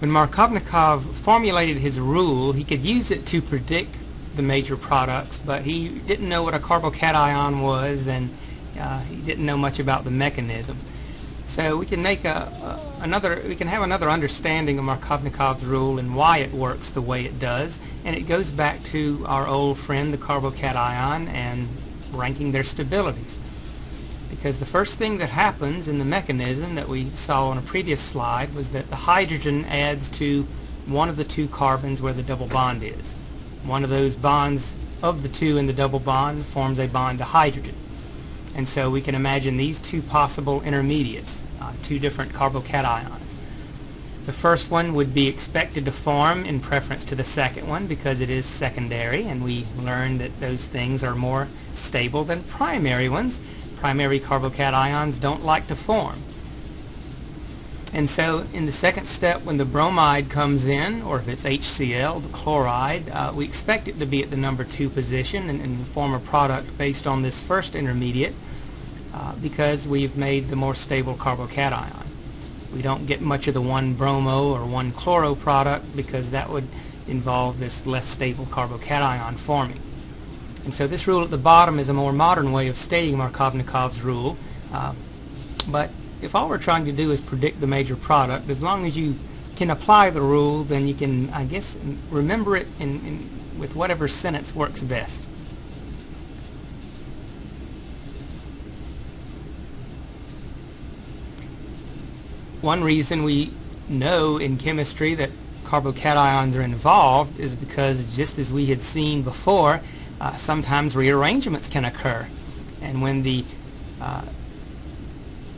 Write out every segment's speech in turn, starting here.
When Markovnikov formulated his rule, he could use it to predict the major products, but he didn't know what a carbocation was and uh, he didn't know much about the mechanism. So we can make a, a, another, we can have another understanding of Markovnikov's rule and why it works the way it does. And it goes back to our old friend, the carbocation, and ranking their stabilities. Because the first thing that happens in the mechanism that we saw on a previous slide was that the hydrogen adds to one of the two carbons where the double bond is. One of those bonds of the two in the double bond forms a bond to hydrogen. And so we can imagine these two possible intermediates, uh, two different carbocations. The first one would be expected to form in preference to the second one because it is secondary and we learned that those things are more stable than primary ones. Primary carbocations don't like to form. And so in the second step when the bromide comes in, or if it's HCl, the chloride, uh, we expect it to be at the number 2 position and, and form a product based on this first intermediate uh, because we've made the more stable carbocation. We don't get much of the 1-bromo or 1-chloro product because that would involve this less stable carbocation forming. And so this rule at the bottom is a more modern way of stating Markovnikov's rule. Uh, but if all we're trying to do is predict the major product, as long as you can apply the rule, then you can, I guess, remember it in, in, with whatever sentence works best. One reason we know in chemistry that carbocations are involved is because just as we had seen before, uh, sometimes rearrangements can occur. And when the uh,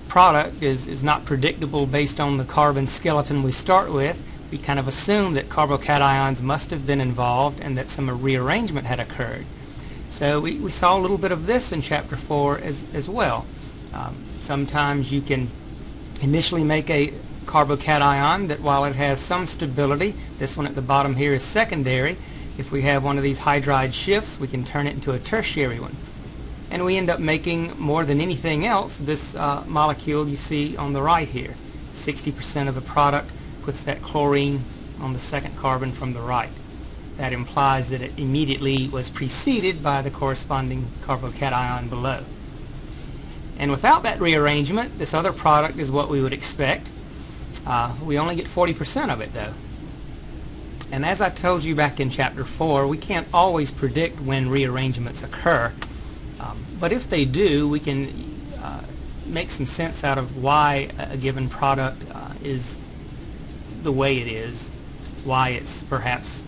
product is, is not predictable based on the carbon skeleton we start with, we kind of assume that carbocations must have been involved and that some rearrangement had occurred. So we, we saw a little bit of this in chapter 4 as, as well. Um, sometimes you can initially make a carbocation that while it has some stability, this one at the bottom here is secondary. If we have one of these hydride shifts, we can turn it into a tertiary one and we end up making more than anything else this uh, molecule you see on the right here. 60% of the product puts that chlorine on the second carbon from the right. That implies that it immediately was preceded by the corresponding carbocation below. And without that rearrangement, this other product is what we would expect. Uh, we only get 40% of it though. And as I told you back in chapter 4, we can't always predict when rearrangements occur. Um, but if they do, we can uh, make some sense out of why a given product uh, is the way it is, why it's perhaps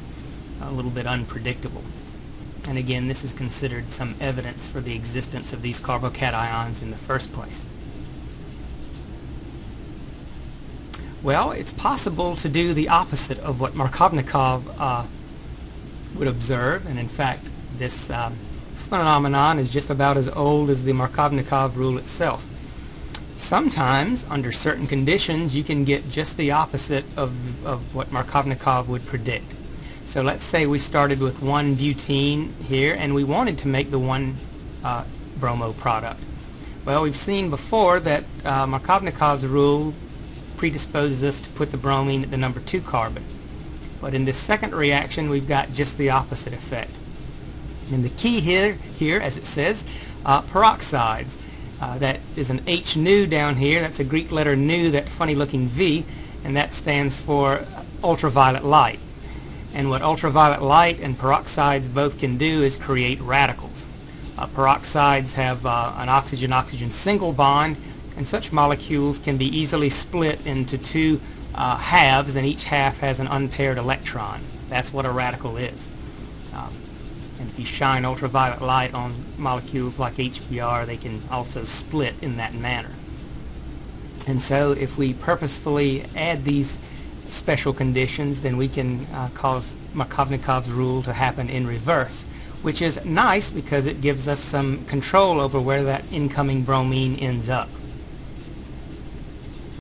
a little bit unpredictable. And again, this is considered some evidence for the existence of these carbocations in the first place. Well, it's possible to do the opposite of what Markovnikov uh, would observe, and in fact, this um, phenomenon is just about as old as the Markovnikov rule itself. Sometimes, under certain conditions, you can get just the opposite of, of what Markovnikov would predict. So let's say we started with one butene here and we wanted to make the one uh, bromo product. Well, we've seen before that uh, Markovnikov's rule predisposes us to put the bromine at the number 2 carbon. But in this second reaction, we've got just the opposite effect. And the key here, here as it says, uh, peroxides. Uh, that is an H nu down here. That's a Greek letter nu, that funny looking V, and that stands for ultraviolet light. And what ultraviolet light and peroxides both can do is create radicals. Uh, peroxides have uh, an oxygen-oxygen single bond, and such molecules can be easily split into two uh, halves, and each half has an unpaired electron. That's what a radical is. Um, and if you shine ultraviolet light on molecules like HBr, they can also split in that manner. And so if we purposefully add these special conditions, then we can uh, cause Markovnikov's rule to happen in reverse, which is nice because it gives us some control over where that incoming bromine ends up.